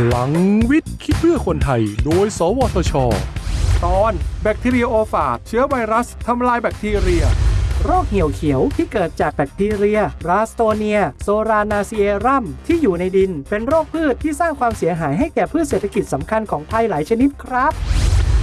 พลังวิทย์คิดเพื่อคนไทย โดย สวทช ตอนแบคทีเรียโอฟาดเชื้อไวรัสทำลายแบคทีเรีย โรคเหี่ยวเขียวที่เกิดจากแบคทีเรีย ราสโตเนีย โซรานาซีเอรัม ที่อยู่ในดิน เป็นโรคพืชที่สร้างความเสียหายให้แก่พืชเศรษฐกิจสำคัญของไทยหลายชนิดครับ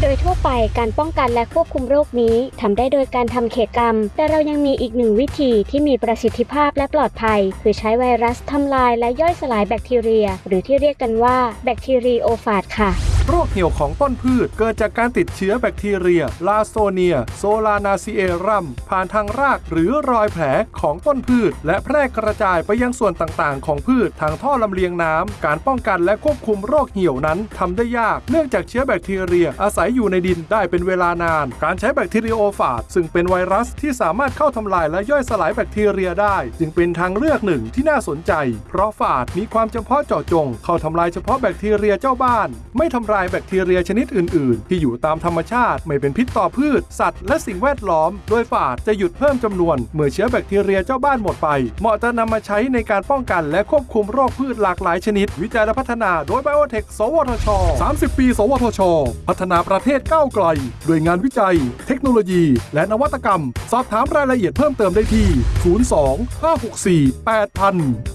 โดยทั่วไปการป้องกันและควบคุมโรคนี้ทำได้โดยการทำเขตกรรม แต่เรายังมีอีกหนึ่งวิธีที่มีประสิทธิภาพและปลอดภัย คือใช้ไวรัสทำลายและย่อยสลายแบคทีเรีย หรือที่เรียกกันว่าbacteriophage ค่ะ โรคเหี่ยวของต้นพืช เกิดจากการติดเชื้อแบคทีเรีย Ralstonia solanacearum ผ่านทางรากหรือรอยแผลของต้นพืช และแพร่กระจายไปยังส่วนต่างๆ ของพืชทางท่อลำเลียงน้ำ การป้องกันและควบคุมโรคเหี่ยวนั้นทำได้ยาก เนื่องจากเชื้อแบคทีเรียอาศัยอยู่ในดินได้เป็นเวลานาน การใช้ bacteriophage ซึ่งเป็นไวรัสที่สามารถเข้าทำลายและย่อยสลายแบคทีเรียได้ จึงเป็นทางเลือกหนึ่งที่น่าสนใจ เพราะฟาจมีความจำเพาะเจาะจง เข้าทำลายเฉพาะแบคทีเรียเจ้าบ้าน ไม่ทำลายแบคทีเรียชนิดอื่น ๆ ที่อยู่ตามธรรมชาติไม่เป็นพิษต่อพืช สัตว์และสิ่งแวดล้อม โดยฟาจจะหยุดเพิ่มจำนวน เมื่อเชื้อแบคทีเรียเจ้าบ้านหมดไป เหมาะจะนำมาใช้ในการป้องกันและควบคุมโรคพืชหลากหลายชนิด วิจัยและพัฒนาโดยไบโอเทคสวทช 30 ปี สวทช พัฒนาประเทศก้าวไกล ด้วยงานวิจัย เทคโนโลยี และนวัตกรรม สอบถามรายละเอียดเพิ่มเติมได้ที่ 02 564 8000